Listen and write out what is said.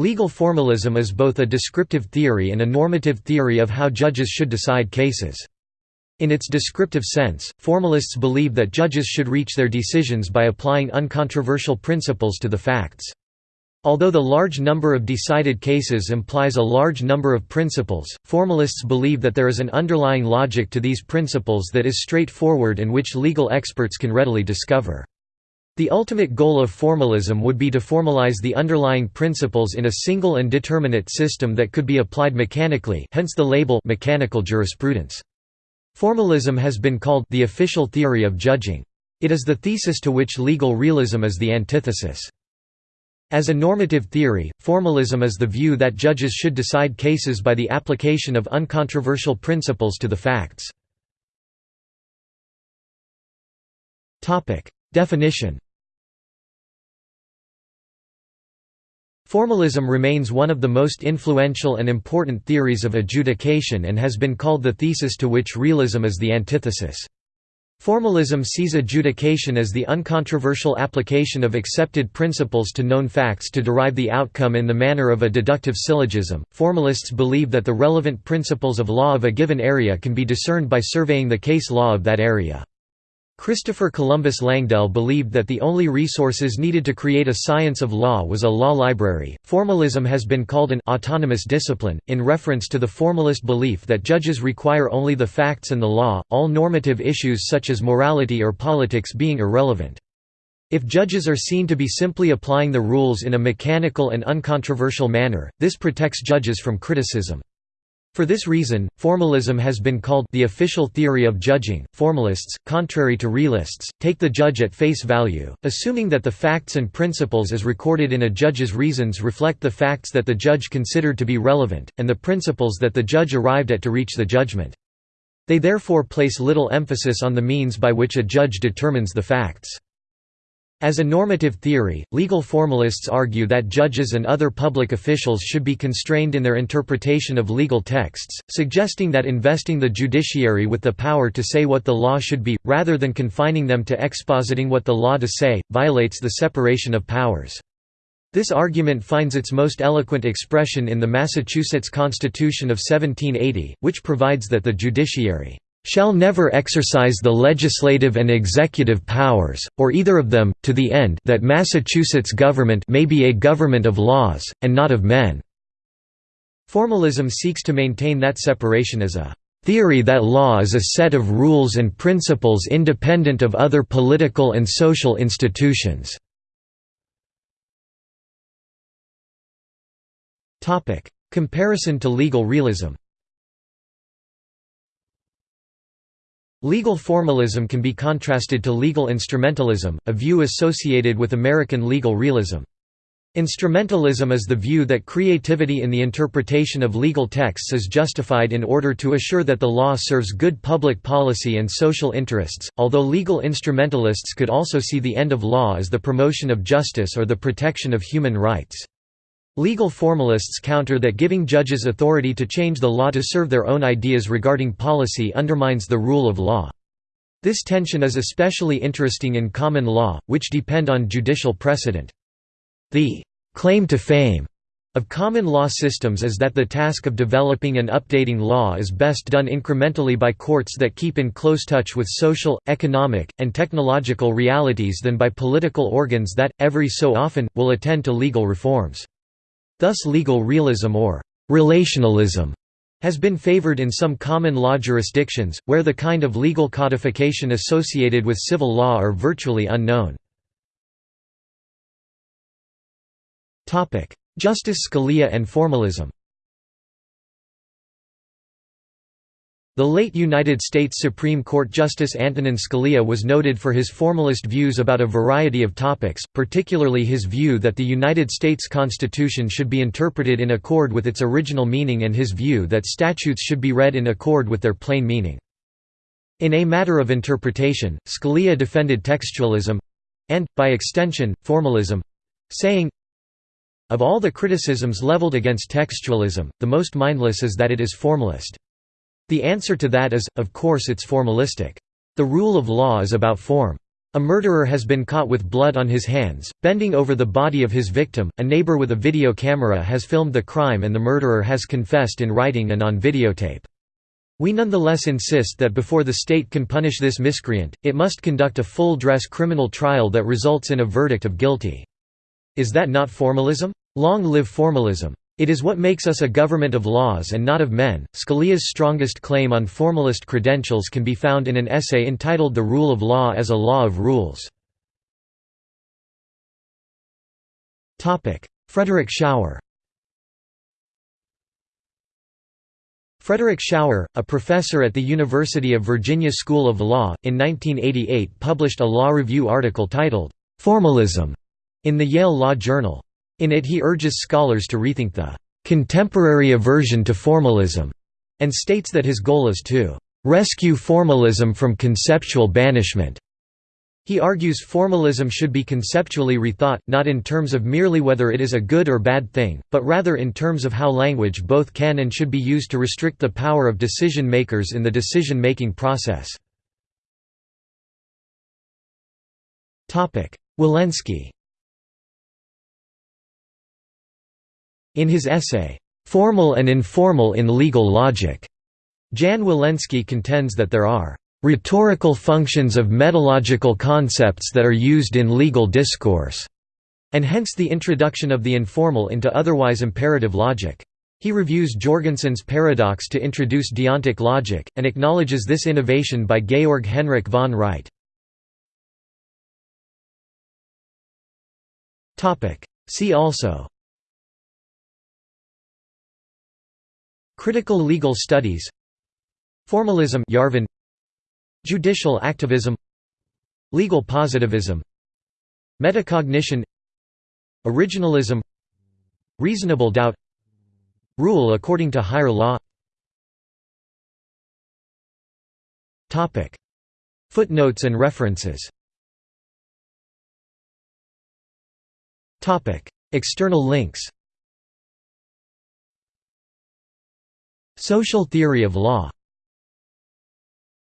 Legal formalism is both a descriptive theory and a normative theory of how judges should decide cases. In its descriptive sense, formalists believe that judges should reach their decisions by applying uncontroversial principles to the facts. Although the large number of decided cases implies a large number of principles, formalists believe that there is an underlying logic to these principles that is straightforward and which legal experts can readily discover. The ultimate goal of formalism would be to formalize the underlying principles in a single and determinate system that could be applied mechanically hence the label mechanical jurisprudence. Formalism has been called the official theory of judging. It is the thesis to which legal realism is the antithesis. As a normative theory, formalism is the view that judges should decide cases by the application of uncontroversial principles to the facts. Definition Formalism remains one of the most influential and important theories of adjudication and has been called the thesis to which realism is the antithesis. Formalism sees adjudication as the uncontroversial application of accepted principles to known facts to derive the outcome in the manner of a deductive syllogism. Formalists believe that the relevant principles of law of a given area can be discerned by surveying the case law of that area. Christopher Columbus Langdell believed that the only resources needed to create a science of law was a law library. Formalism has been called an autonomous discipline, in reference to the formalist belief that judges require only the facts and the law, all normative issues such as morality or politics being irrelevant. If judges are seen to be simply applying the rules in a mechanical and uncontroversial manner, this protects judges from criticism. For this reason, formalism has been called the official theory of judging. Formalists, contrary to realists, take the judge at face value, assuming that the facts and principles as recorded in a judge's reasons reflect the facts that the judge considered to be relevant, and the principles that the judge arrived at to reach the judgment. They therefore place little emphasis on the means by which a judge determines the facts. As a normative theory, legal formalists argue that judges and other public officials should be constrained in their interpretation of legal texts, suggesting that investing the judiciary with the power to say what the law should be, rather than confining them to expositing what the law to say, violates the separation of powers. This argument finds its most eloquent expression in the Massachusetts Constitution of 1780, which provides that the judiciary shall never exercise the legislative and executive powers, or either of them, to the end that Massachusetts government may be a government of laws, and not of men." Formalism seeks to maintain that separation as a theory that law is a set of rules and principles independent of other political and social institutions." Comparison to legal realism Legal formalism can be contrasted to legal instrumentalism, a view associated with American legal realism. Instrumentalism is the view that creativity in the interpretation of legal texts is justified in order to assure that the law serves good public policy and social interests, although legal instrumentalists could also see the end of law as the promotion of justice or the protection of human rights. Legal formalists counter that giving judges authority to change the law to serve their own ideas regarding policy undermines the rule of law. This tension is especially interesting in common law, which depend on judicial precedent. The claim to fame of common law systems is that the task of developing and updating law is best done incrementally by courts that keep in close touch with social, economic, and technological realities than by political organs that, every so often, will attend to legal reforms. Thus legal realism or relationalism has been favored in some common law jurisdictions, where the kind of legal codification associated with civil law are virtually unknown. Justice Scalia and formalism The late United States Supreme Court Justice Antonin Scalia was noted for his formalist views about a variety of topics, particularly his view that the United States Constitution should be interpreted in accord with its original meaning and his view that statutes should be read in accord with their plain meaning. In A Matter of Interpretation, Scalia defended textualism—and, by extension, formalism—saying, Of all the criticisms leveled against textualism, the most mindless is that it is formalist. The answer to that is, of course it's formalistic. The rule of law is about form. A murderer has been caught with blood on his hands, bending over the body of his victim. A neighbor with a video camera has filmed the crime and the murderer has confessed in writing and on videotape. We nonetheless insist that before the state can punish this miscreant, it must conduct a full-dress criminal trial that results in a verdict of guilty. Is that not formalism? Long live formalism. It is what makes us a government of laws and not of men. Scalia's strongest claim on formalist credentials can be found in an essay entitled The Rule of Law as a Law of Rules. Frederick Schauer Frederick Schauer, a professor at the University of Virginia School of Law, in 1988 published a law review article titled, "'Formalism' in the Yale Law Journal. In it he urges scholars to rethink the "...contemporary aversion to formalism", and states that his goal is to "...rescue formalism from conceptual banishment." He argues formalism should be conceptually rethought, not in terms of merely whether it is a good or bad thing, but rather in terms of how language both can and should be used to restrict the power of decision-makers in the decision-making process. Woleński In his essay, "'Formal and Informal in Legal Logic' Jan Woleński contends that there are "'rhetorical functions of metalogical concepts that are used in legal discourse' and hence the introduction of the informal into otherwise imperative logic. He reviews Jorgensen's paradox to introduce deontic logic, and acknowledges this innovation by Georg Henrik von Wright. See also Critical legal studies. Formalism Yarvin. Judicial activism. Legal positivism. Metacognition. Originalism. Reasonable doubt. Rule according to higher law. Footnotes and references. External links Social theory of law